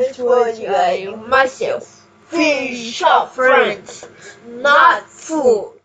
This told you I myself. Fish are friends, not food.